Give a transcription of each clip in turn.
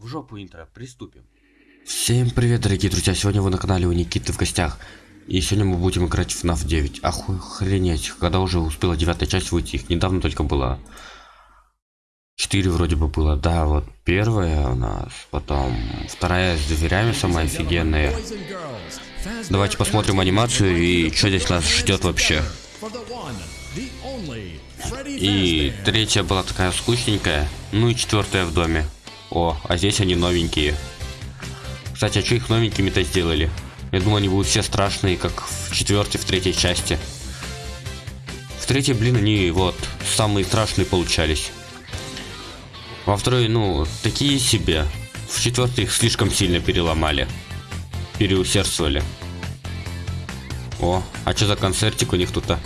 В жопу интро, приступим. Всем привет, дорогие друзья, сегодня вы на канале у Никиты в гостях. И сегодня мы будем играть в FNAF 9. Охренеть, когда уже успела девятая часть выйти, их недавно только было. Четыре вроде бы было, да, вот первая у нас, потом вторая с дверями самая офигенная. Давайте посмотрим анимацию и что здесь нас ждет вообще. И третья была такая скучненькая, ну и четвертая в доме. О, а здесь они новенькие. Кстати, а что их новенькими-то сделали? Я думаю, они будут все страшные, как в четвертой, в третьей части. В третьей, блин, они вот самые страшные получались. Во второй, ну, такие себе. В четвертой их слишком сильно переломали. Переусердствовали. О, а что за концертик у них тут-то?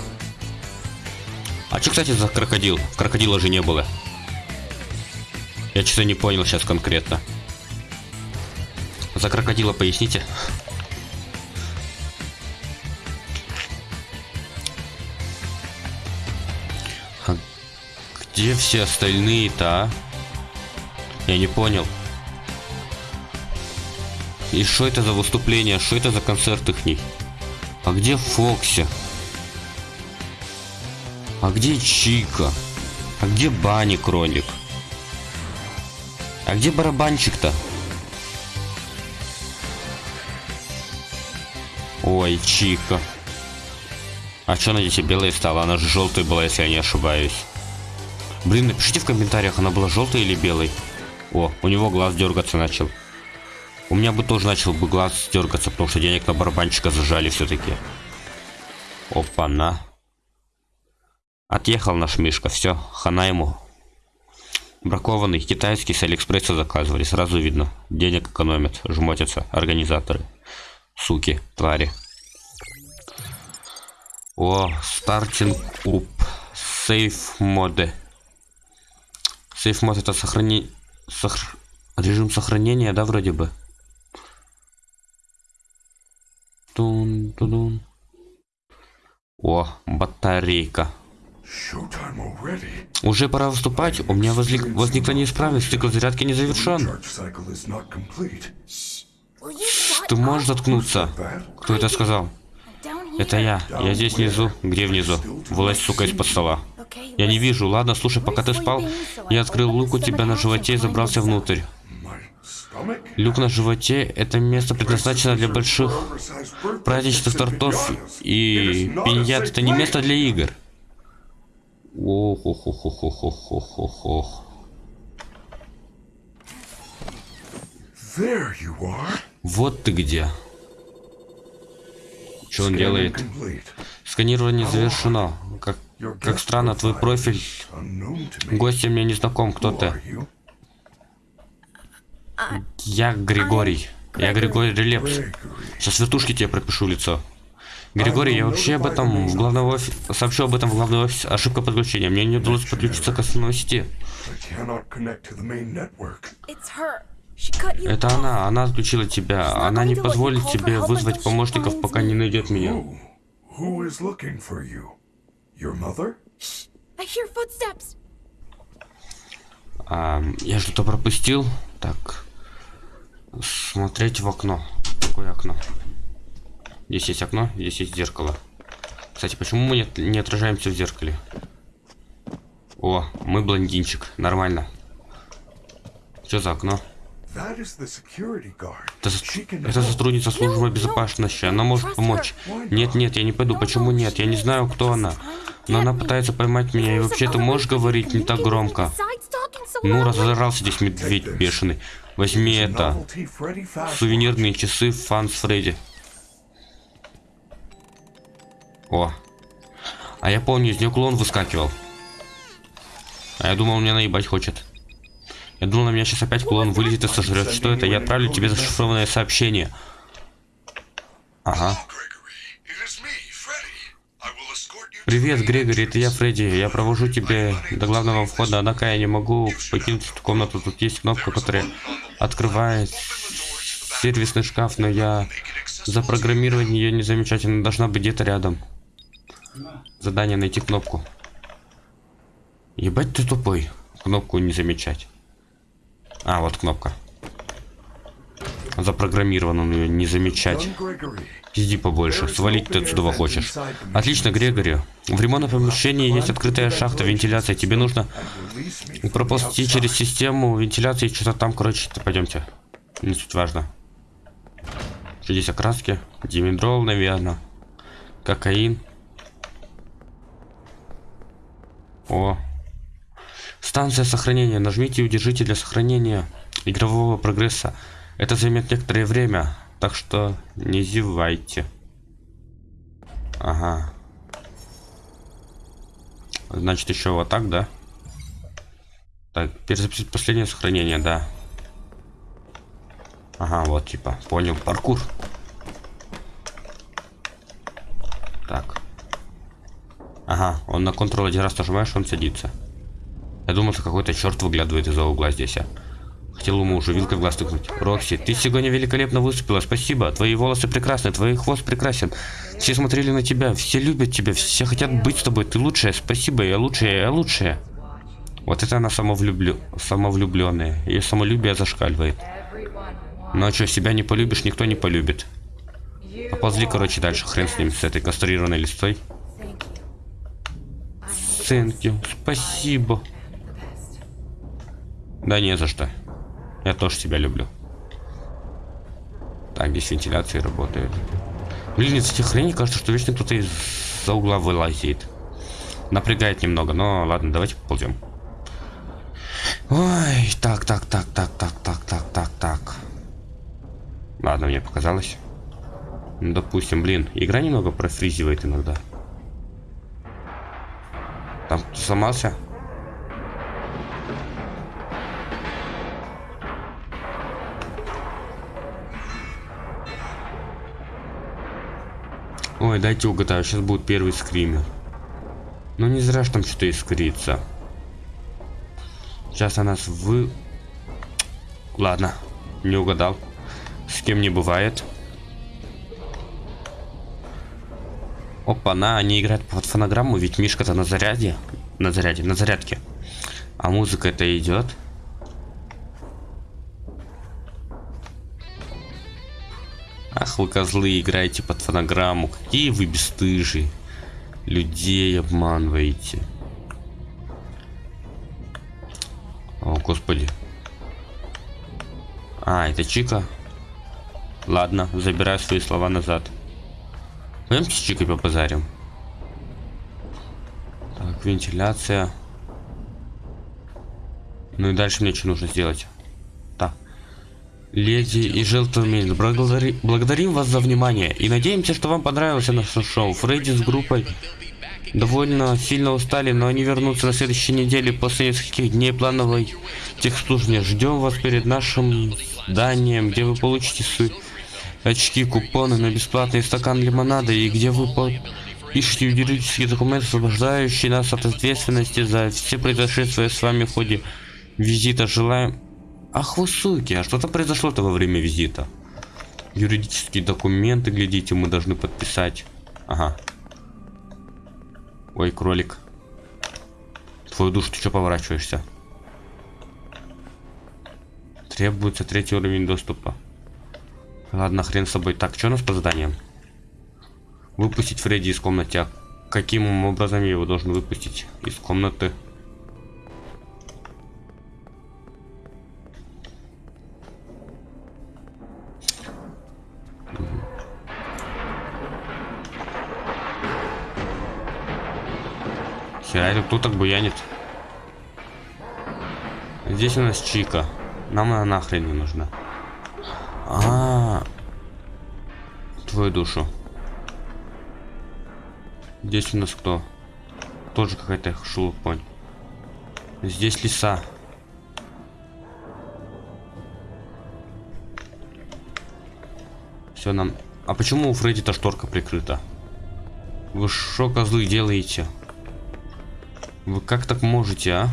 А что, кстати, за крокодил? Крокодила же не было. Я что-то не понял сейчас конкретно. За крокодила поясните. А где все остальные-то, а? Я не понял. И что это за выступление? Что это за концерт их? А где Фокси? А где Чика? А где Бани Кролик? А где барабанчик-то? Ой, Чика. А что она здесь белая стала? Она же желтая была, если я не ошибаюсь. Блин, напишите в комментариях, она была желтой или белой. О, у него глаз дергаться начал. У меня бы тоже начал бы глаз дергаться, потому что денег на барабанчика зажали все-таки. Опа-на. Отъехал наш Мишка, все, хана ему. Бракованный, китайский, с Алиэкспресса заказывали, сразу видно. Денег экономят, жмотятся организаторы. Суки, твари. О, стартинг уп. Сейф моды. Сейф мод это сохрани... Сохр... Режим сохранения, да, вроде бы? Тун, тун, тун. О, батарейка. Уже пора выступать. У меня возник... возникла неисправность. Цикл зарядки не завершен. Ты можешь заткнуться? Кто это сказал? Это я. Я здесь внизу. Где внизу? Вылазь, сука, из-под стола. Я не вижу. Ладно, слушай, пока ты спал, я открыл лук у тебя на животе и забрался внутрь. Люк на животе – это место предназначено для больших праздничных тортов, и пиньят – это не место для игр. Ох, ох, ох, ох, ох, ох, ох, ох, ох. Вот ты где. Что он делает? Сканирование завершено. Как, как странно, твой профиль. Гостем мне не знаком, кто ты. Я Григорий. Я Григорий Релепс. Сейчас вертушки тебе пропишу лицо. Григорий, я вообще об этом в главном офисе, сообщу об этом в главный офис. Ошибка подключения. Мне не удалось подключиться к основной сети. Это она, она отключила тебя. Она не позволит тебе вызвать помощников, пока не найдет меня. А, я что-то пропустил. Так. Смотреть в окно. Какое окно? Здесь есть окно, здесь есть зеркало. Кстати, почему мы не, отражаемся в зеркале? О, мы блондинчик. Нормально. Что за окно? Это, это сотрудница службы безопасности. Она может помочь. Нет, нет, я не пойду. Почему нет? Я не знаю, кто она. Но она пытается поймать меня. И вообще ты можешь говорить не так громко? Ну, разорался здесь медведь бешеный. Возьми это. Сувенирные часы Фанс Фредди. О. А я помню, из нее клон выскакивал. А я думал, он меня наебать хочет. Я думал, на меня сейчас опять клон вылезет и сожрет. Что это? Я отправлю тебе зашифрованное сообщение. Ага. Привет, Грегори, это я, Фредди. Я провожу тебя до главного входа, однако я не могу покинуть эту комнату. Тут есть кнопка, которая открывает сервисный шкаф, но я запрограммировать ее не замечательно. Должна быть где-то рядом. Задание найти кнопку. Ебать ты тупой. Кнопку не замечать. А, вот кнопка. Запрограммирован ее не замечать. Иди побольше, свалить ты отсюда хочешь. Отлично, Грегори. В ремонтном помещении есть открытая шахта вентиляции. Тебе нужно проползти через систему вентиляции, что-то там, короче, пойдемте. Не суть важно. Здесь окраски. Димедрол, наверное. Кокаин. О. Станция сохранения. Нажмите и удержите для сохранения игрового прогресса. Это займет некоторое время, так что не зевайте. Ага. Значит, еще вот так, да? Так, перезапустить последнее сохранение, да. Ага, вот типа, понял, паркур. Ага, он на контрол один раз нажимаешь, он садится. Я думал, что какой-то черт выглядывает из-за угла здесь. А. Хотел ему уже вилкой в глаз тыкнуть. Рокси, ты сегодня великолепно выступила, спасибо. Твои волосы прекрасны, твой хвост прекрасен. Все смотрели на тебя, все любят тебя, все хотят быть с тобой. Ты лучшая, спасибо, я лучшая, я лучшая. Вот это она самовлюблю... самовлюбленная. Ее самолюбие зашкаливает. А что, себя не полюбишь, никто не полюбит. Поползли, короче, дальше. Хрен с ним, с этой кастрированной листой. Thank. Спасибо. Да не за что. Я тоже себя люблю. Так, здесь вентиляции работает. Блин, из этих хреней кажется, что вечно кто-то из-за угла вылазит. Напрягает немного, но ладно, давайте поползем. Ой, так, так, так, так, так, так, так, так, так. Ладно, мне показалось. Ну, допустим, блин, игра немного профризивает иногда. Там сломался? Ой, дайте угадаю, сейчас будет первый скример. Ну не зря ж там что-то искрится. Сейчас она нас вы... Ладно, не угадал. С кем не бывает. Опа, на, они играют под фонограмму, ведь Мишка-то на заряде. На заряде, на зарядке. А музыка это идет. Ах вы козлы, играете под фонограмму. Какие вы бесстыжие. Людей обманываете. О, господи. А, это Чика. Ладно, забираю свои слова назад. Пойдемте с Чикой попозарим. Так, вентиляция. Ну и дальше мне что нужно сделать? Так. Леди и джентльмены, благодари, благодарим вас за внимание и надеемся, что вам понравилось наше шоу. Фредди с группой довольно сильно устали, но они вернутся на следующей неделе после нескольких дней плановой техслужбы. Ждем вас перед нашим зданием, где вы получите свои очки, купоны на бесплатный стакан лимонада и где вы пишите юридические документы, освобождающие нас от ответственности за все произошедшие с вами в ходе визита. Желаем... Ах вы суки, а что-то произошло-то во время визита? Юридические документы, глядите, мы должны подписать. Ага. Ой, кролик. Твою душу, ты что поворачиваешься? Требуется третий уровень доступа. Ладно, хрен с собой. Так, что у нас по заданиям? Выпустить Фредди из комнаты. А каким образом я его должен выпустить из комнаты? Хера, кто так буянит? Здесь у нас Чика. Нам она нахрен не нужна. А, -а, -а. твою душу. Здесь у нас кто? Тоже какая-то шелупонь. Здесь леса. Все нам. А почему у Фредди-то шторка прикрыта? Вы что, козлы, делаете? Вы как так можете, а?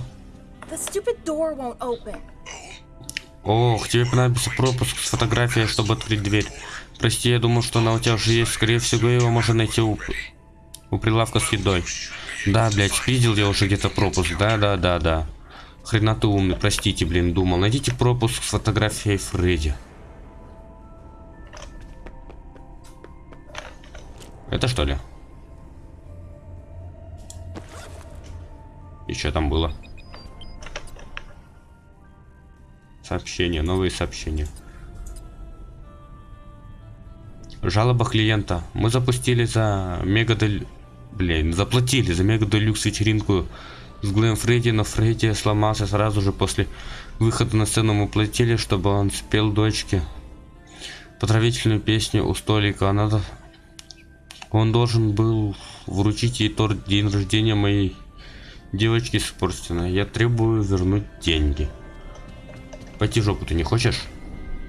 Ох, тебе понадобится пропуск с фотографией, чтобы открыть дверь. Прости, я думал, что она у тебя уже есть. Скорее всего, его можно найти у, у прилавка с едой. Да, блядь, видел я уже где-то пропуск. Да, да, да, да. Хрена ты умный, простите, блин, думал. Найдите пропуск с фотографией Фредди. Это что ли? И что там было? Сообщения, новые сообщения. Жалоба клиента. Мы запустили за мега дель... Блин, заплатили за мега делюкс вечеринку с Глэм Фредди, но Фредди сломался сразу же после выхода на сцену. Мы платили, чтобы он спел дочке поздравительную песню у столика. Она... Он должен был вручить ей торт день рождения моей девочки испорчена. Я требую вернуть деньги. Пойти жопу ты не хочешь?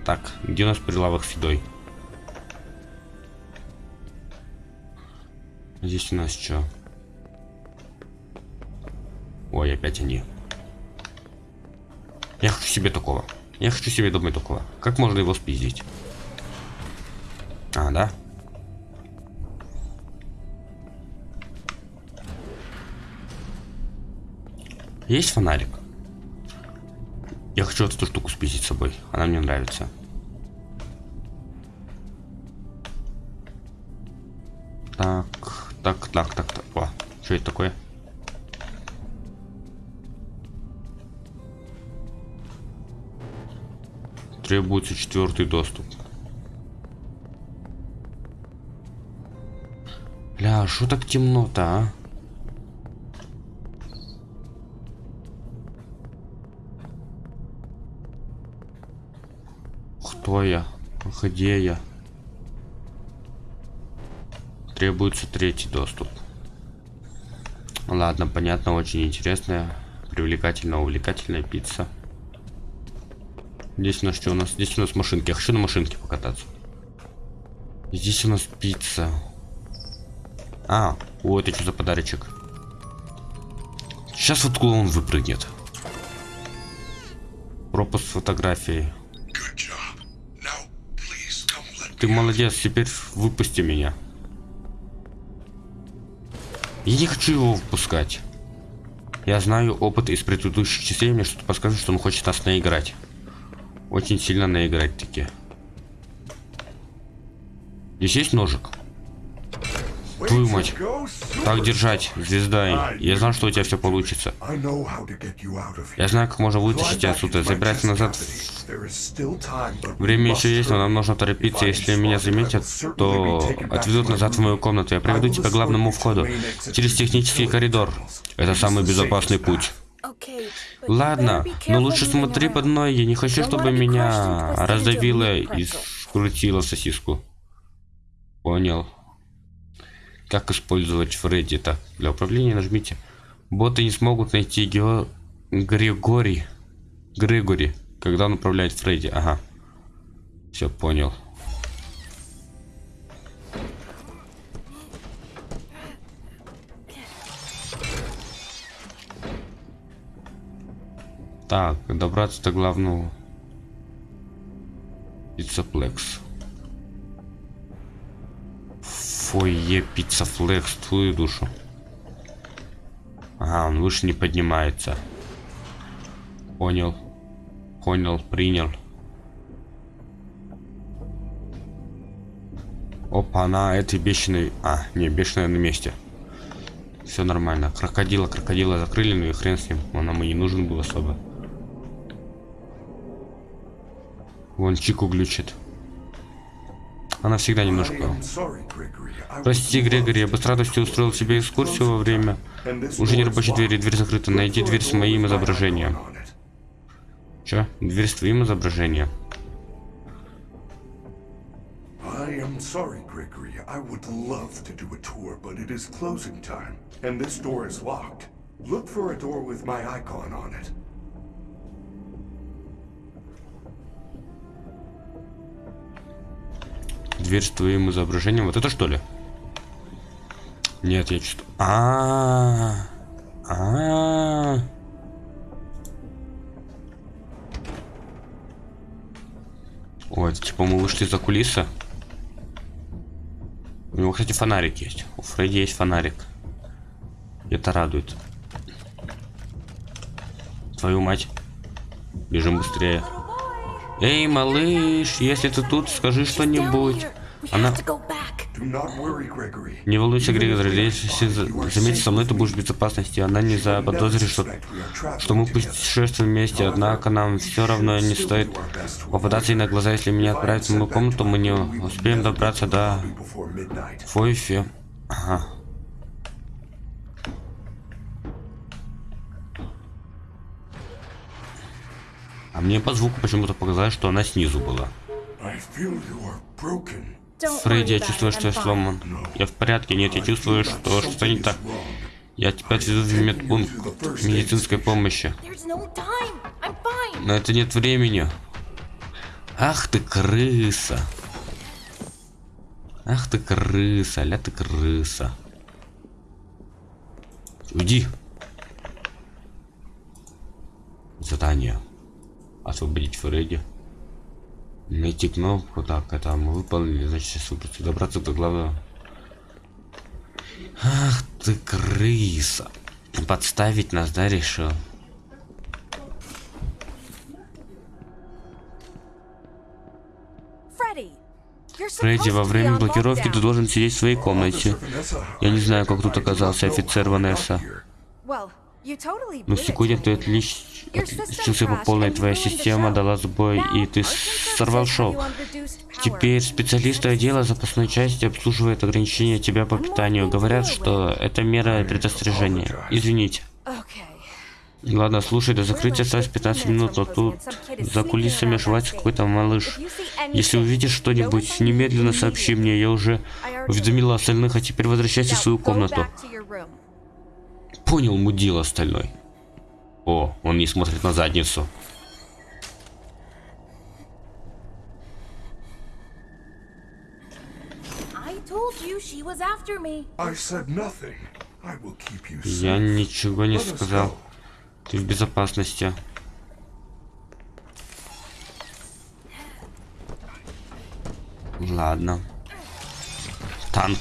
Так, где у нас прилавок с едой? Здесь у нас что? Ой, опять они. Я хочу себе такого. Я хочу себе домой такого. Как можно его спиздить? А, да? Есть фонарик? Я хочу эту штуку спиздить с собой. Она мне нравится. Так, так, так, так, так. О, что это такое? Требуется четвертый доступ. Бля, что так темно-то, а? Кто я? Где я? Требуется третий доступ. Ладно, понятно, очень интересная, привлекательная, увлекательная пицца. Здесь у нас что у нас? Здесь у нас машинки. Я хочу на машинке покататься. Здесь у нас пицца. А, о, это что за подарочек? Сейчас вот клоун выпрыгнет. Пропуск фотографии. Ты молодец, теперь выпусти меня. Я не хочу его выпускать. Я знаю опыт из предыдущих частей, мне что-то подсказывает, что он хочет нас наиграть. Очень сильно наиграть таки. Здесь есть ножик? Твою мать. Так держать, звезда. Я знал, что у тебя все получится. Я знаю, как можно вытащить тебя отсюда, забирать назад. Время еще есть, но нам нужно торопиться. Если меня заметят, то отведут назад в мою комнату. Я приведу тебя к главному входу. Через технический коридор. Это самый безопасный путь. Ладно, но лучше смотри под ноги. Не хочу, чтобы меня раздавило и скрутило сосиску. Понял. Как использовать Фредди? Так, для управления нажмите. Боты не смогут найти Гео... Григорий. Григори, когда он управляет Фредди. Ага. Все, понял. Так, добраться до главного. Пиццаплекс фойе пицца флекс твою душу ага он выше не поднимается понял понял принял опа она этой бешеной а не бешеная на месте все нормально крокодила крокодила закрыли ну и хрен с ним он нам и не нужен был особо вон чику глючит она всегда немножко... Прости, Грегори, я бы с радостью устроил себе экскурсию во время... Уже не рабочей двери, дверь закрыта. Найди дверь с моим изображением. Чё? Дверь с твоим изображением. Look for a door with my icon on it. Дверь с твоим изображением. Вот это что ли? Нет, я что-то... А, -а, а, Ой, это типа мы вышли за кулисы. У него, кстати, фонарик есть. У Фредди есть фонарик. Это радует. Твою мать. Бежим быстрее. Эй, малыш, если ты тут, скажи что-нибудь. Она... Не волнуйся, Григорий, если за- заметишь со мной, ты будешь в безопасности. Она не заподозрит, что, что мы путешествуем вместе, однако нам все равно не стоит попадаться ей на глаза, если меня отправят в мою комнату, мы не успеем добраться до. Фойфи. Ага. А мне по звуку почему-то показалось, что она снизу была. Фредди, я чувствую, что я сломан. Я в порядке, нет, я чувствую, что что-то не так. Я тебя отведу в медпункт медицинской помощи. На это нет времени. Ах ты крыса. Ах ты крыса, ля ты крыса. Уйди. Задание. Освободить Фредди. Найти кнопку. Так, это мы выполнили. Значит, сейчас выбраться, добраться до главного. Ах ты крыса. Подставить нас, да, решил? Фредди, во время блокировки ты должен сидеть в своей комнате. Я не знаю, как тут оказался офицер Ванесса. Но сегодня ты отлич... Отличился по полной, твоя система дала сбой, и ты сорвал шоу. Теперь специалисты отдела запасной части обслуживают ограничения тебя по питанию. Говорят, что это мера предостережения. Извините. Ладно, слушай, до закрытия осталось 15 минут, но тут за кулисами ошивается какой-то малыш. Если увидишь что-нибудь, немедленно сообщи мне, я уже уведомила остальных, а теперь возвращайся в свою комнату. Понял, мудил остальной. О, он не смотрит на задницу. Я ничего не сказал. Ты в безопасности. Ладно. Танк.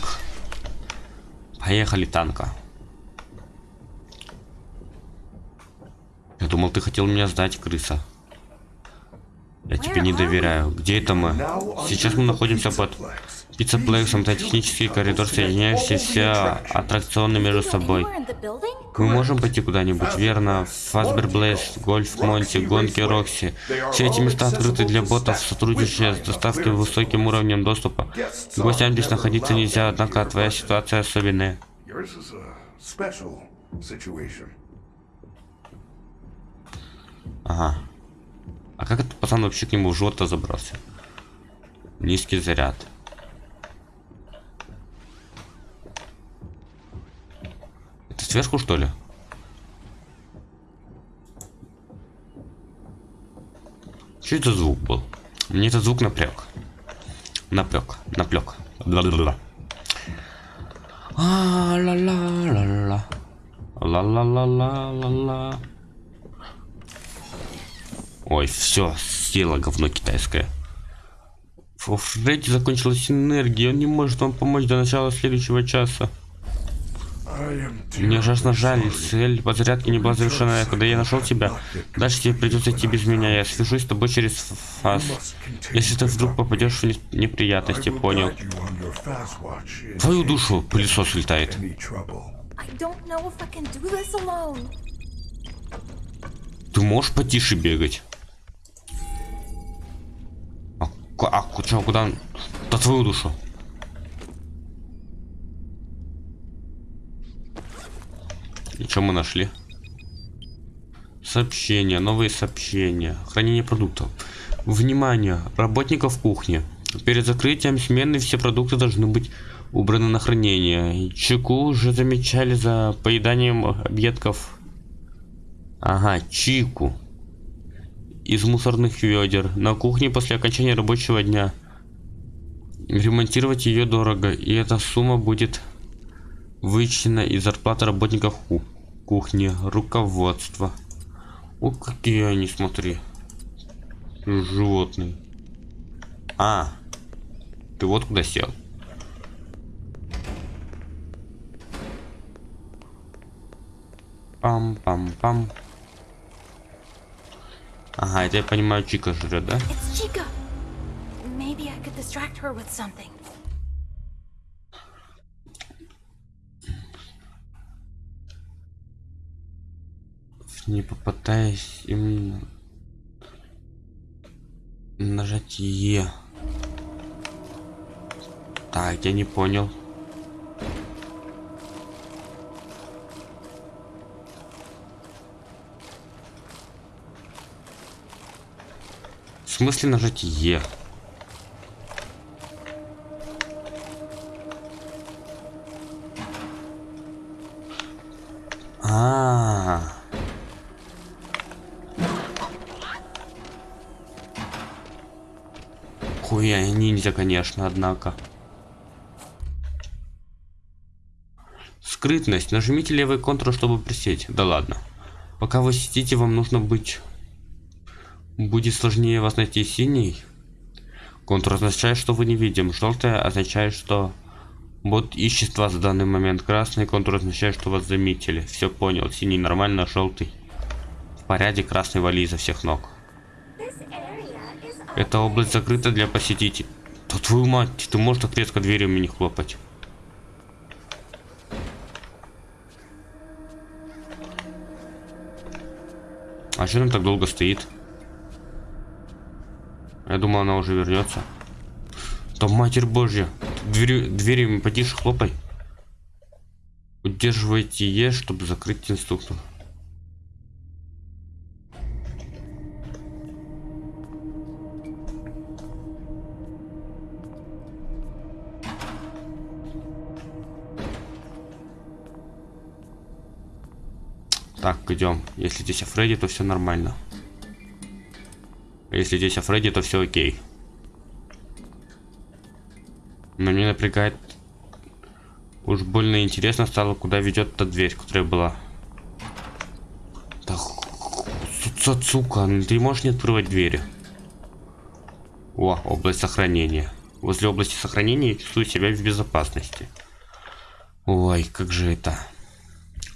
Поехали, танка. Думал, ты хотел меня сдать, крыса. Я тебе не доверяю. Где это мы? Сейчас мы находимся под пиццеплексом. Это технический коридор, соединяющий все аттракционы между собой. Мы можем пойти куда-нибудь, верно? Фасбер Блейз, Гольф Монти, Гонки Рокси. Все эти места открыты для ботов, сотрудничая с доставкой высоким уровнем доступа. Гостям здесь находиться нельзя, однако твоя ситуация особенная. Ага. А как этот пацан вообще к нему в живот забрался? Низкий заряд. Это сверху что ли? Что это звук был? Мне этот звук напряг. Напряг, наплек. Ла-ла-ла. А, ла-ла-ла-ла. Ла-ла-ла-ла-ла-ла. Ой, все, съела говно китайское. У Фредди закончилась энергия, он не может вам помочь до начала следующего часа. Мне ужасно жаль, цель подзарядки не была завершена, когда я нашел тебя. Дальше тебе придется идти без меня, я свяжусь с тобой через фаз. Если ты вдруг попадешь в неприятности, понял. Твою душу, пылесос летает. Ты можешь потише бегать? А, чё, куда? Да твою душу. И что мы нашли? Сообщения, новые сообщения, хранение продуктов. Внимание, работников кухни. Перед закрытием смены все продукты должны быть убраны на хранение. Чеку уже замечали за поеданием объедков. Ага, чику. Из мусорных ведер. На кухне после окончания рабочего дня. Ремонтировать ее дорого, и эта сумма будет вычтена из зарплаты работников ку- кухни, руководства. О, какие они, смотри. Животные. А, ты вот куда сел. Пам-пам-пам. Ага, это я понимаю, Чика жрет, да? Не попытаясь именно нажать Е. Так, я не понял. Смысле нажать Е? А, -а, -а. Хуя ниндзя, конечно, однако. Скрытность. Нажмите левый контур, чтобы присесть. Да ладно. Пока вы сидите, вам нужно быть... Будет сложнее вас найти синий. Контур означает, что вы не видим. Желтое означает, что бот ищет вас в данный момент. Красный контур означает, что вас заметили. Все понял. Синий нормально, желтый. В порядке, красный вали изо всех ног. Эта область закрыта для посетителей. Да твою мать, ты можешь так резко дверью не хлопать? А что там так долго стоит? Я думал, она уже вернется. Там матерь божья. Двери, двери потише хлопай. Удерживайте Е, чтобы закрыть инструктор. Так, идем. Если здесь Фредди, то все нормально. Если здесь Фредди, то все окей. Но мне напрягает... Уж больно интересно стало, куда ведет та дверь, которая была. Так, сука, ты можешь не открывать двери? О, область сохранения. Возле области сохранения я чувствую себя в безопасности. Ой, как же это...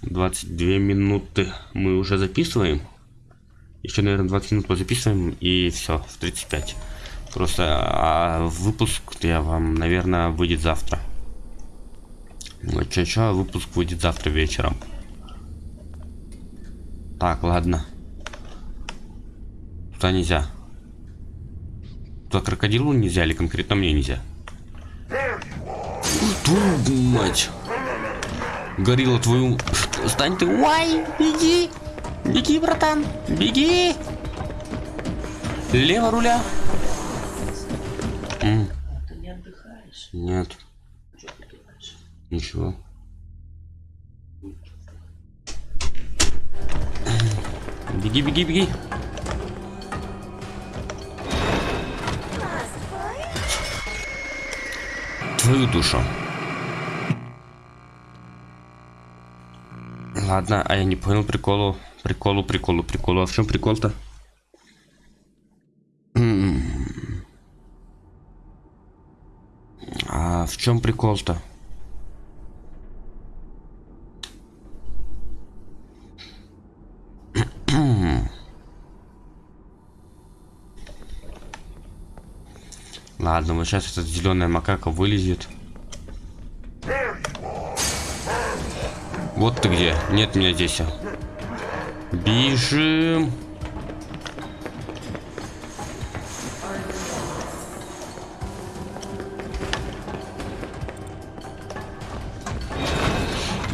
22 минуты мы уже записываем. Еще, наверное, 20 минут позаписываем и все, в 35. Просто а выпуск я вам, наверное, выйдет завтра. Что, выпуск выйдет завтра вечером. Так, ладно. Туда нельзя. Туда крокодилу нельзя или конкретно мне нельзя? Твою мать! Горилла твою... Стань ты... Уай, беги! Беги, братан! Беги! Лево руля. М. Ты не отдыхаешь? Нет. Что ты? Ничего. Беги, беги, беги. Твою душу. Ладно, а я не понял приколу. Приколу, приколу, приколу. А в чем прикол-то? А в чем прикол-то? Ладно, вот сейчас эта зеленая макака вылезет. Вот ты где. Нет меня здесь. Бежим.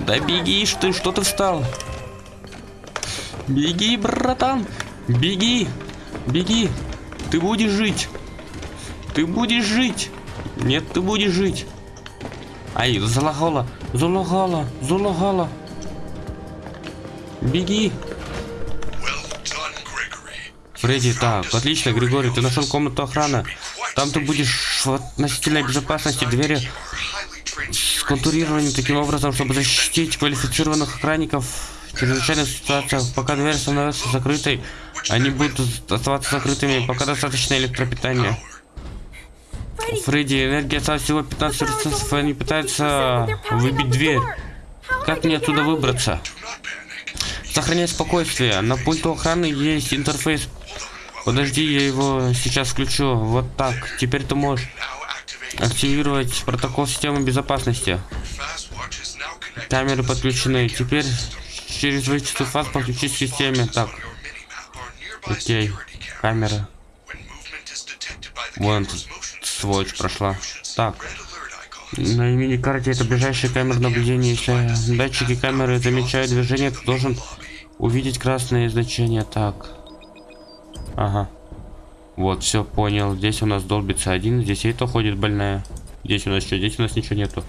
Да бегишь ты, что ты встал? Беги, братан. Беги. Беги. Ты будешь жить. Ты будешь жить. Нет, ты будешь жить. Ай, залагала, залагала, залагала. Беги. Фредди, так, отлично, Григорий, ты нашел комнату охраны. Там ты будешь в относительной безопасности двери сконтурированы таким образом, чтобы защитить квалифицированных охранников в чрезвычайных ситуациях. Пока дверь становится закрытой, они будут оставаться закрытыми, пока достаточно электропитания. Фредди, энергия осталась всего 15 ресурсов, и они пытаются выбить дверь. Как мне отсюда выбраться? Сохраняй спокойствие. На пульту охраны есть интерфейс. Подожди, я его сейчас включу. Вот так. Теперь ты можешь активировать протокол системы безопасности. Камеры подключены. Теперь через вычислительный фаз подключить к системе. Так, окей. Камера. Вон сволочь прошла. Так. На мини-карте это ближайшая камера наблюдения. Если датчики камеры замечают движение, ты должен увидеть красное значение. Так. Ага. Вот, все понял. Здесь у нас долбится один, здесь это ходит больная. Здесь у нас что? Здесь у нас ничего нету.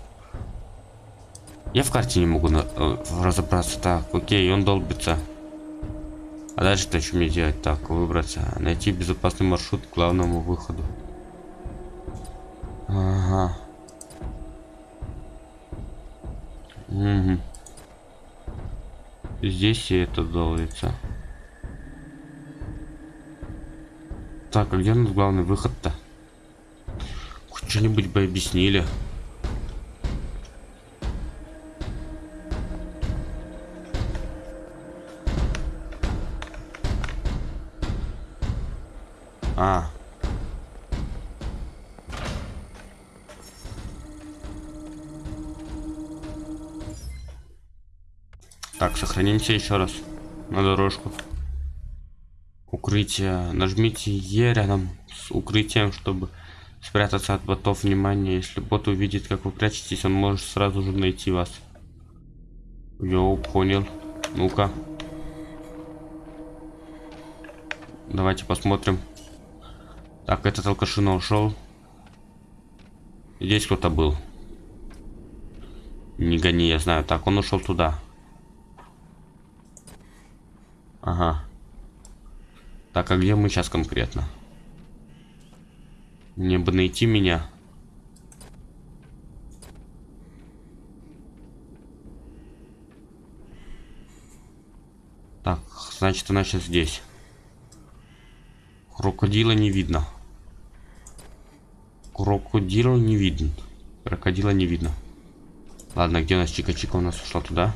Я в карте не могу на, э, разобраться. Так, окей, он долбится. А дальше-то что мне делать? Так, выбраться. Найти безопасный маршрут к главному выходу. Ага. Угу. Здесь и это долбится. Так, а где у главный выход-то? Хоть что-нибудь бы объяснили. А. Так, сохранимся еще раз на дорожку. Укрытие. Нажмите Е рядом с укрытием, чтобы спрятаться от ботов внимания. Если бот увидит, как вы прячетесь, он может сразу же найти вас. Йоу, понял. Ну-ка. Давайте посмотрим. Так, этот алкашина ушел. Здесь кто-то был. Не гони, я знаю. Так, он ушел туда. Ага. Так, а где мы сейчас конкретно? Мне бы найти меня. Так, значит она сейчас здесь. Крокодила не видно. Крокодила не видно. Крокодила не видно. Ладно, где у нас Чика-Чика у нас ушла туда?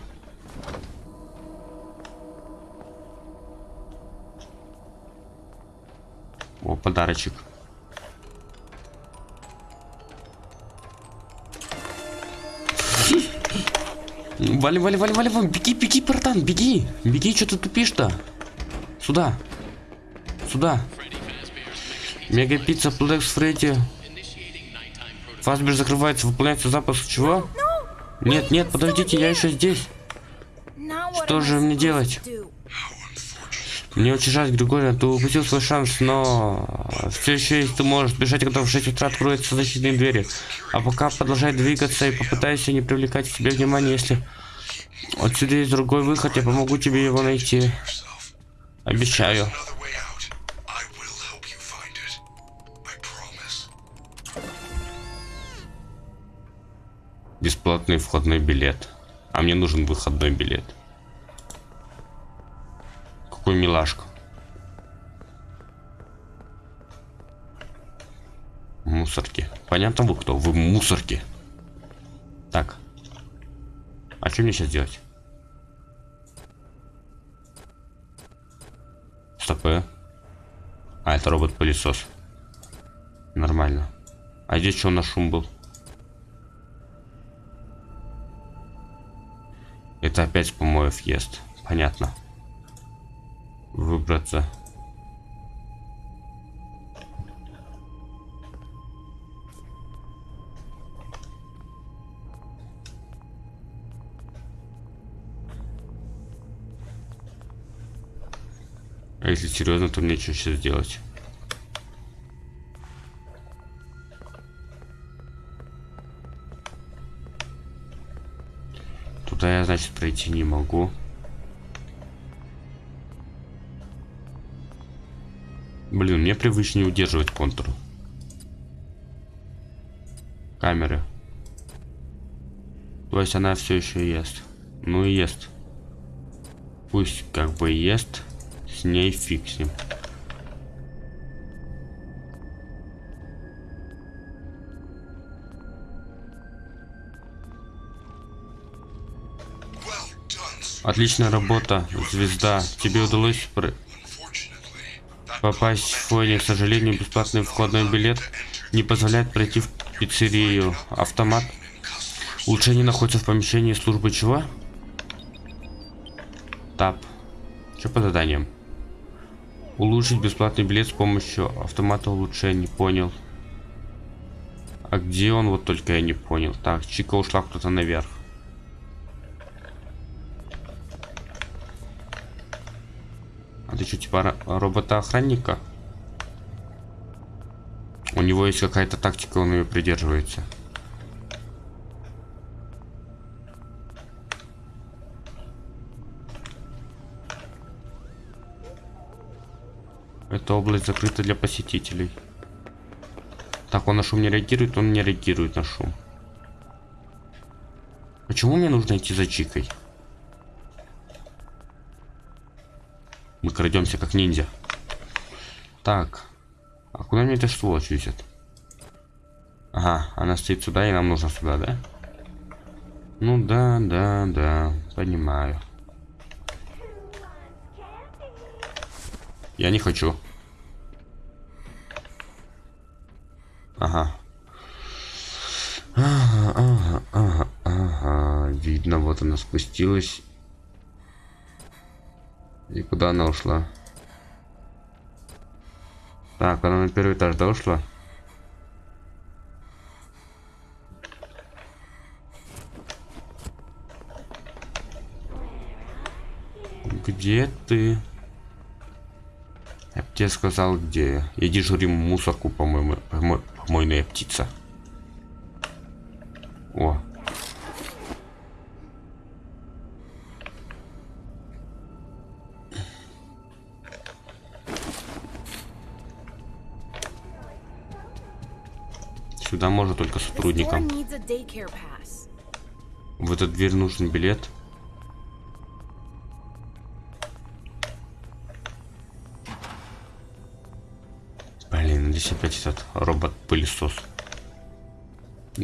О, подарочек. Вали, вали, вали, вали, вали, беги, беги, братан, беги, беги, что ты тупишь-то? Сюда, сюда. Мега пицца Плекс Фредди. Фасбер закрывается, выполняется запуск чего? Нет, нет, подождите, я еще здесь. Что же мне делать? Мне очень жаль, Григорий, ты упустил свой шанс, но все еще есть ты можешь бежать, когда в 6 утра откроются защитные двери. А пока продолжай двигаться и попытайся не привлекать к себе внимания, если отсюда есть другой выход, я помогу тебе его найти. Обещаю. Бесплатный входной билет. А мне нужен выходной билет. Какой милашка. Мусорки. Понятно вы кто? Вы мусорки. Так. А что мне сейчас делать? Стоп. э. А, это робот-пылесос. Нормально. А здесь что у нас шум был? Это опять помоев ест. Понятно. Выбраться. А если серьезно, то мне что сейчас делать? Туда я, значит, пройти не могу. Блин, мне привычнее удерживать контур. Камеры. То есть она все еще ест. Ну и ест. Пусть как бы ест. С ней фиксим. Отличная работа, звезда. Тебе удалось попасть в фойне. К сожалению, бесплатный входной билет не позволяет пройти в пиццерию. Автомат. Улучшение находится в помещении службы чего? Тап. Что по заданиям? Улучшить бесплатный билет с помощью автомата улучшений. Понял. А где он? Вот только я не понял. Так, Чика ушла кто-то наверх. Что, типа ро- робота-охранника? У него есть какая-то тактика, он ее придерживается. Эта область закрыта для посетителей. Так, он на шум не реагирует, он не реагирует на шум. Почему мне нужно идти за Чикой? Мы крадемся как ниндзя. Так. А куда мне эта сволочь везет? Ага, она стоит сюда, и нам нужно сюда, да? Ну да, да, да, понимаю. Я не хочу. Ага. Ага, ага, ага, ага. Видно, вот она спустилась. И куда она ушла? Так, она на первый этаж, да, ушла? Где ты? Я б тебе сказал, где. Я дежурим мусорку, по-моему, помо- помойная птица. О. Сюда можно только сотрудникам. В эту дверь нужен билет. Блин, здесь опять этот робот-пылесос.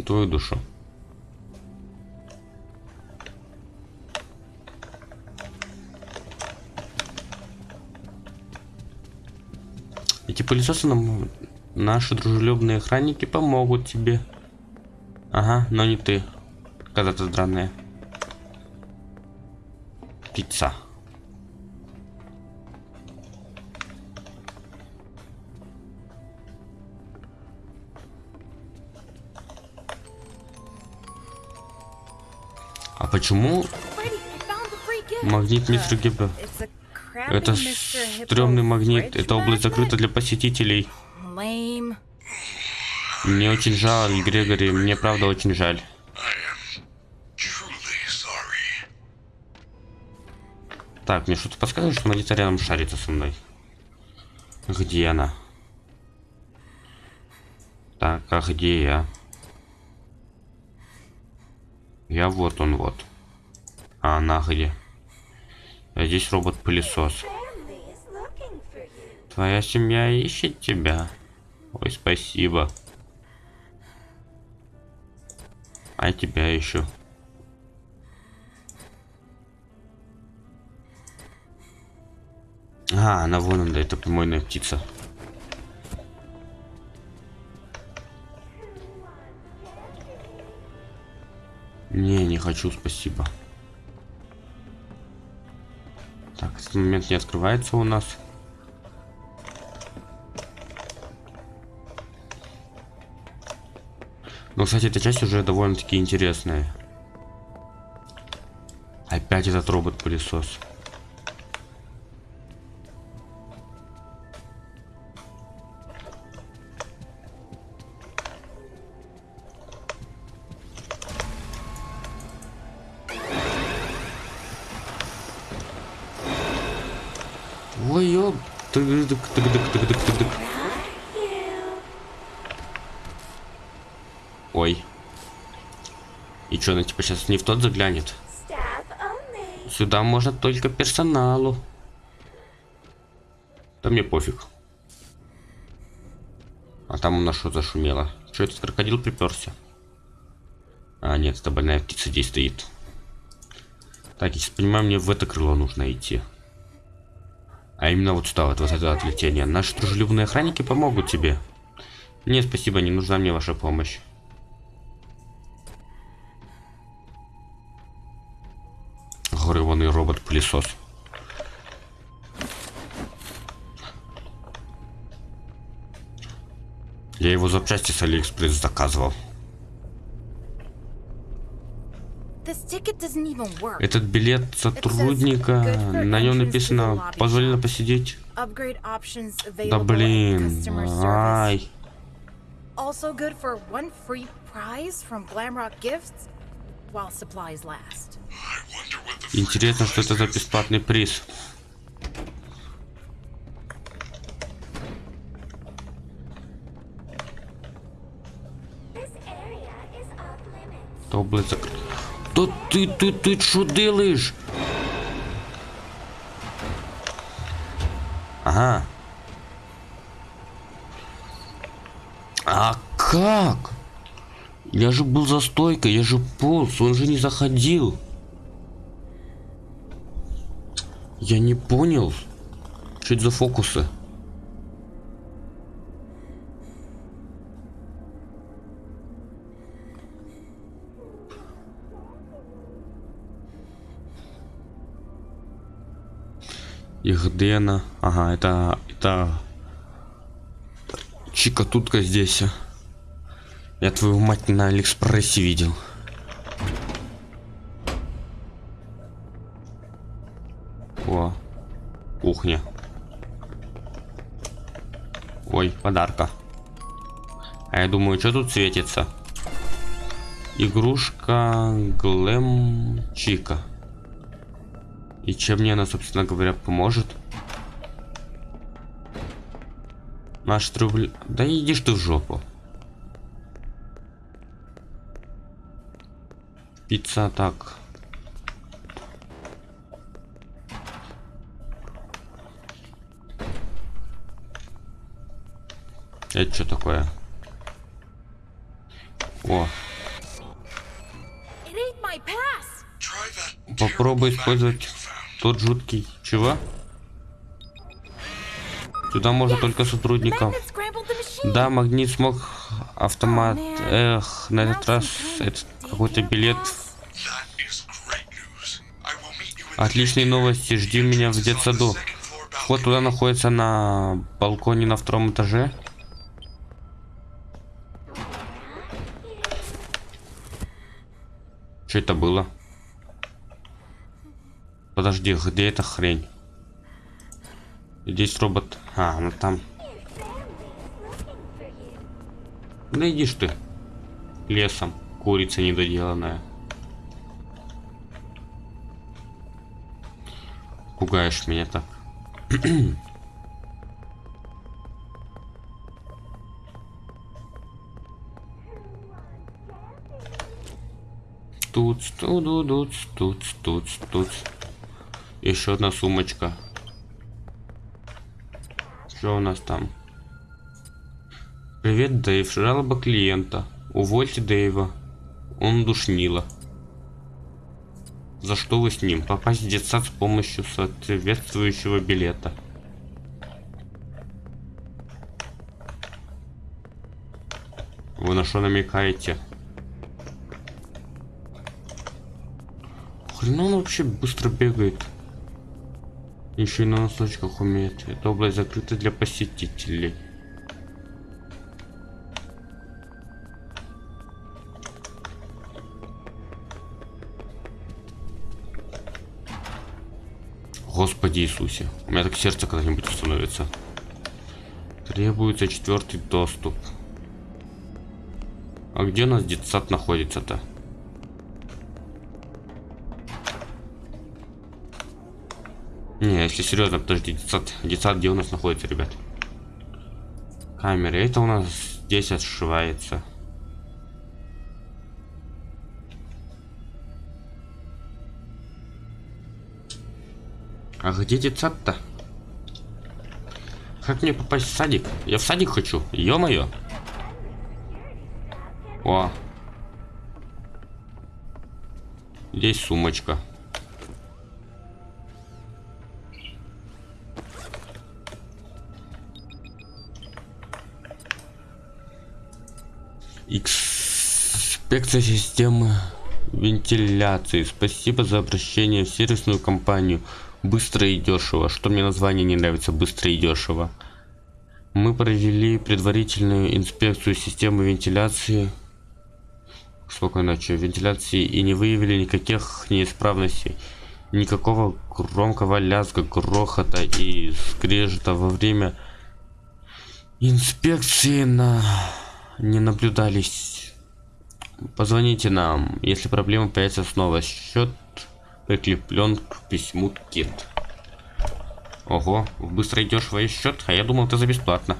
Твою душу. Эти пылесосы нам наши дружелюбные охранники помогут тебе. Ага, но не ты. Когда-то странная. Пицца. А почему магнит мистер Гиббер? Это стрёмный магнит. Эта область закрыта для посетителей. Мне очень жаль, Грегори. Мне правда очень жаль. Так, мне что-то подсказывает, что она рядом шарится со мной. Где она? Так, а где я? Я вот он вот. А она где? А здесь робот-пылесос. Твоя семья ищет тебя. Ой, спасибо. А тебя ищу. А, она вон она, это помойная птица. Не, не хочу, спасибо. Так, этот момент не открывается у нас. Но, кстати, эта часть уже довольно-таки интересная. Опять этот робот-пылесос. Чё, она типа сейчас не в тот заглянет? Сюда можно только персоналу. Да мне пофиг. А там у нас что зашумело? Что этот крокодил приперся? А, нет, это больная птица здесь стоит. Так, я сейчас понимаю, мне в это крыло нужно идти. А именно вот сюда, вот, вот это отлетение. Наши дружелюбные охранники помогут тебе. Нет, спасибо, не нужна мне ваша помощь. пылесос. Я его запчасти с Алиэкспресс заказывал. Этот билет сотрудника, на нем написано «Позволено посидеть». Да блин, ай. Also good for one free prize from Glamrock Gifts while supplies last. I want Интересно, что это за бесплатный приз. То, блядь, закрыто. Да ты, ты, ты что делаешь? Ага. А как? Я же был за стойкой, я же полз, он же не заходил. Я не понял. Что это за фокусы? Ихдена. Ага, это... Это... Чика тутка здесь. Я твою мать на Алиэкспрессе видел. Кухня. Ой, подарка. А я думаю, что тут светится? Игрушка Глэм Чика. И чем мне она, собственно говоря, поможет? Наш трубль... Да идишь ты в жопу. Пицца так. Это что такое? О, попробуй использовать тот жуткий. Чего? Сюда можно только machine! Да, магнит смог автомат. Эх, на этот раз это какой-то билет. Отличные новости, жди меня в детсаду. Вход туда находится на балконе на втором этаже. Что это было? Подожди, где эта хрень? Здесь робот. А, ну там. Да идишь ты. Лесом. Курица недоделанная. Пугаешь меня так. Тут, тут, тут, тут, тут, тут. Еще одна сумочка. Что у нас там? Привет, Дэйв. Жалоба клиента. Увольте Дэйва. Он душнило. За что вы с ним? Попасть в детсад с помощью соответствующего билета. Вы на что намекаете? Хрена он вообще быстро бегает. Еще и на носочках умеет. Эта область закрыта для посетителей. Господи Иисусе. У меня так сердце когда-нибудь остановится. Требуется четвертый доступ. А где у нас детсад находится-то? Если серьезно, подожди, детсад, детсад где у нас находится, ребят? Камера, это у нас здесь отшивается. А где детсад-то? Как мне попасть в садик? Я в садик хочу, ё-моё. О. Здесь сумочка. Инспекция системы вентиляции. Спасибо за обращение в сервисную компанию. Быстро и дешево. Что мне название не нравится, быстро и дешево. Мы провели предварительную инспекцию системы вентиляции спокойной ночи вентиляции и не выявили никаких неисправностей никакого громкого лязга грохота и скрежета во время инспекции на не наблюдались позвоните нам если проблема появится снова. Счет прикреплен к письму кит ого быстро идешь в счет а я думал ты за бесплатно.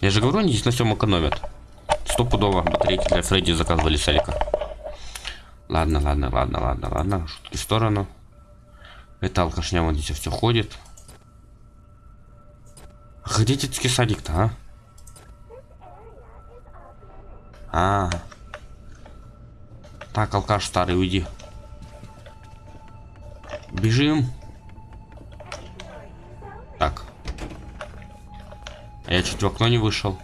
Я же говорю они здесь на всем экономят. Стопудово батарейки для фредди заказывали с ладно ладно ладно ладно ладно шутки в сторону. Это алкашня вот здесь все ходит. А где детский садик-то а а. Так, алкаш старый, уйди. Бежим. Так. А я чуть в окно не вышел.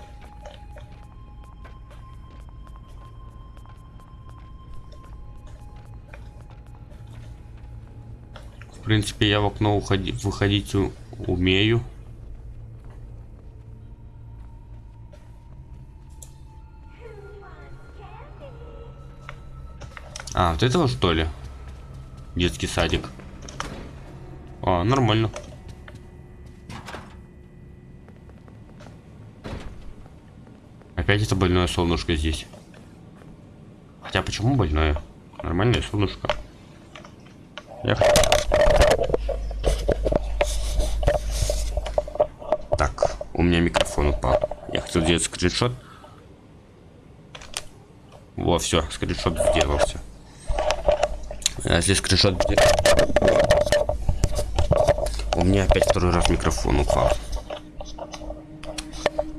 В принципе, я в окно уходи, выходить умею. А, вот этого что ли? Детский садик. А, нормально. Опять это больное солнышко здесь. Хотя почему больное? Нормальное солнышко. Я Так, у меня микрофон упал. Я хотел сделать скриншот. Во, все, скриншот сделался. А если скриншот будет... У меня опять второй раз микрофон упал.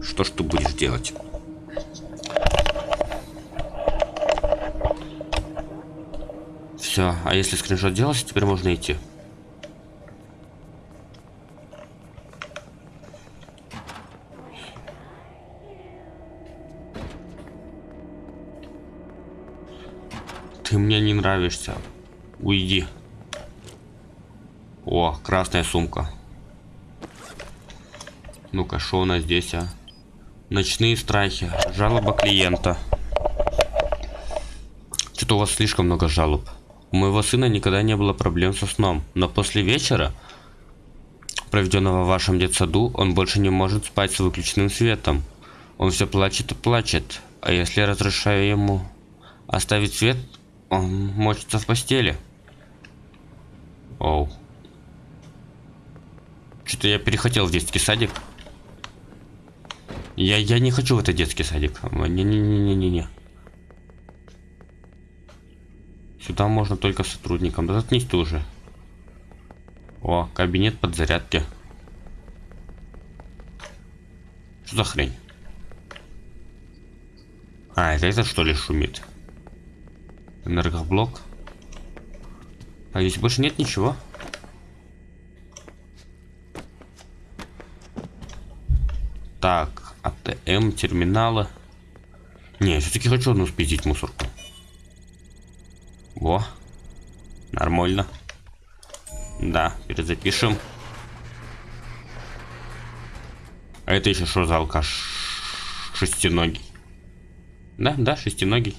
Что ж ты будешь делать? Все, а если скриншот делался, теперь можно идти. Ты мне не нравишься. Уйди. О, красная сумка. Ну-ка, что у нас здесь, а? Ночные страхи. Жалоба клиента. Что-то у вас слишком много жалоб. У моего сына никогда не было проблем со сном. Но после вечера, проведенного в вашем детсаду, он больше не может спать с выключенным светом. Он все плачет и плачет. А если я разрешаю ему оставить свет, он мочится в постели. Оу. Что-то я перехотел в детский садик. Я, я не хочу в этот детский садик. Не-не-не-не-не. Сюда можно только сотрудникам. Да заткнись ты уже. О, кабинет подзарядки. Что за хрень? А, это это что ли шумит? Энергоблок. А здесь больше нет ничего. Так, АТМ, терминалы. Не, все-таки хочу одну спиздить мусорку. Во. Нормально. Да, перезапишем. А это еще что за алкаш? Шестиногий. Да, да, шестиногий.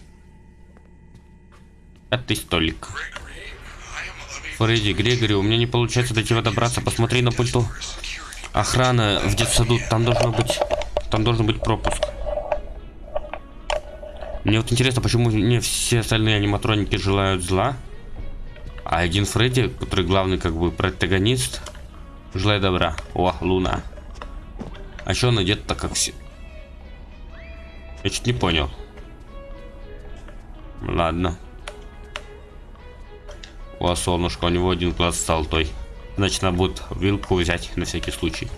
Пятый столик. Фредди, Грегори, у меня не получается до тебя добраться. Посмотри на пульту. Охрана в детсаду, там должно быть... Там должен быть пропуск. Мне вот интересно, почему не все остальные аниматроники желают зла, а один Фредди, который главный как бы протагонист, желает добра. О, Луна. А что он одет так как все? Я чуть не понял. Ладно. О, солнышко, у него один глаз золотой. Значит, надо будет вилку взять на всякий случай.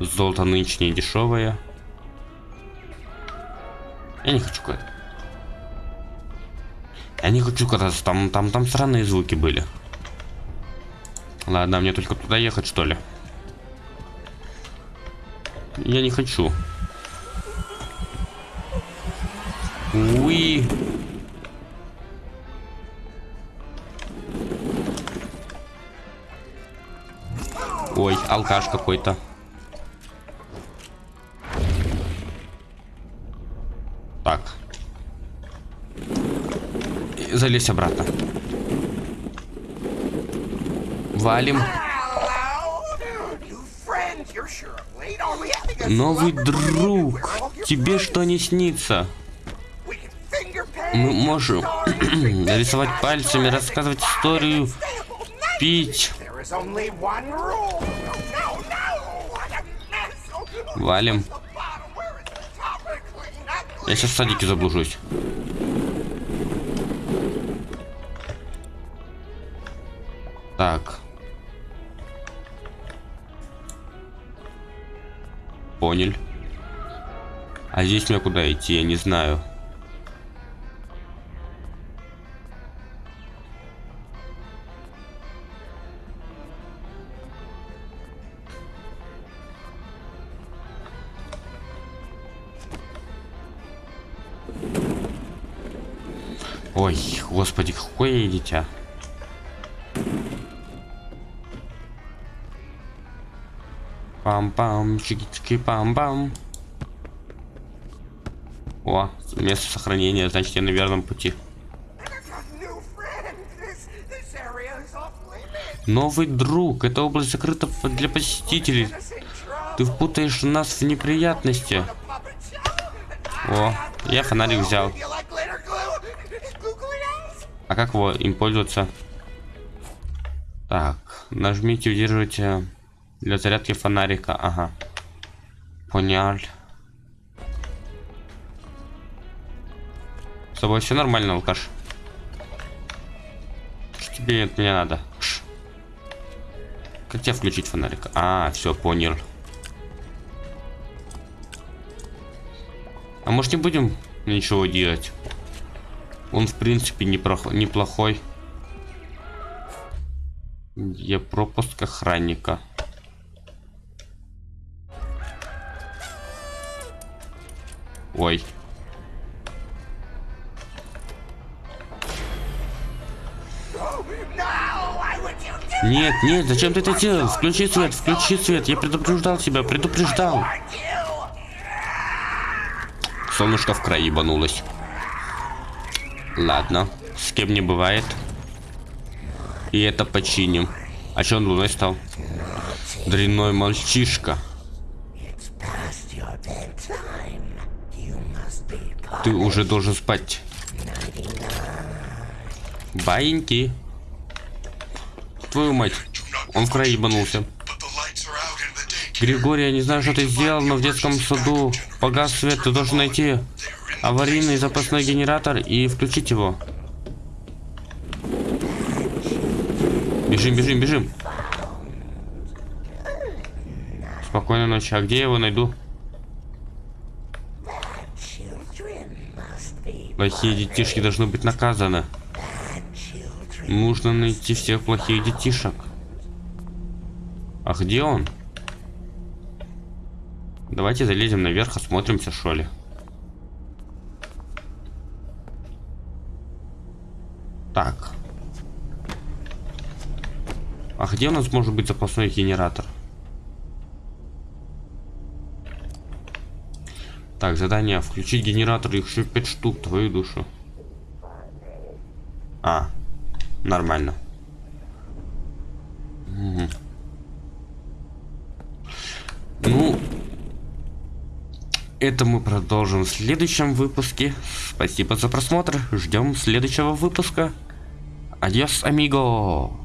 Золото нынче не дешевое. Я не хочу куда Я не хочу кататься, там, там, там странные звуки были. Ладно, мне только туда ехать, что ли? Я не хочу. Уи. алкаш какой-то. Так. И залезь обратно. Валим. Новый друг, тебе что не снится? Мы можем рисовать пальцами, рассказывать историю, пить. Валим. Я сейчас в садике заблужусь. Так. Понял. А здесь мне куда идти, я не знаю. Ой, господи, какое дитя. Пам-пам, чики-чики, пам-пам. О, место сохранения, значит я на верном пути. Новый друг, эта область закрыта для посетителей. Ты впутаешь нас в неприятности. О, я фонарик взял. А как его им пользоваться? Так, нажмите, удерживайте для зарядки фонарика. Ага. Понял. С тобой все нормально, алкаш? Что тебе от меня надо? Ш. Как тебе включить фонарик? А, все, понял. А может не будем ничего делать? Он, в принципе, неплохой. Я пропуск охранника. Ой. Нет, нет, зачем ты это делал? Включи свет, включи свет. Я предупреждал тебя, предупреждал. Солнышко в край ебанулось. Ладно, с кем не бывает. И это починим. А что он луной стал? Дрянной мальчишка. Ты уже должен спать. Баиньки. Твою мать. Он в край ебанулся. Григорий, я не знаю, что ты сделал, но в детском саду погас свет. Ты должен найти аварийный запасной генератор и включить его. Бежим, бежим, бежим. Спокойной ночи. А где я его найду? Плохие детишки должны быть наказаны. Нужно найти всех плохих детишек. А где он? Давайте залезем наверх, осмотримся, что ли. Так. А где у нас может быть запасной генератор? Так, задание. Включить генератор, их еще 5 штук, твою душу. А, нормально. Угу. Ну, это мы продолжим в следующем выпуске. Спасибо за просмотр. Ждем следующего выпуска. Adiós, amigo.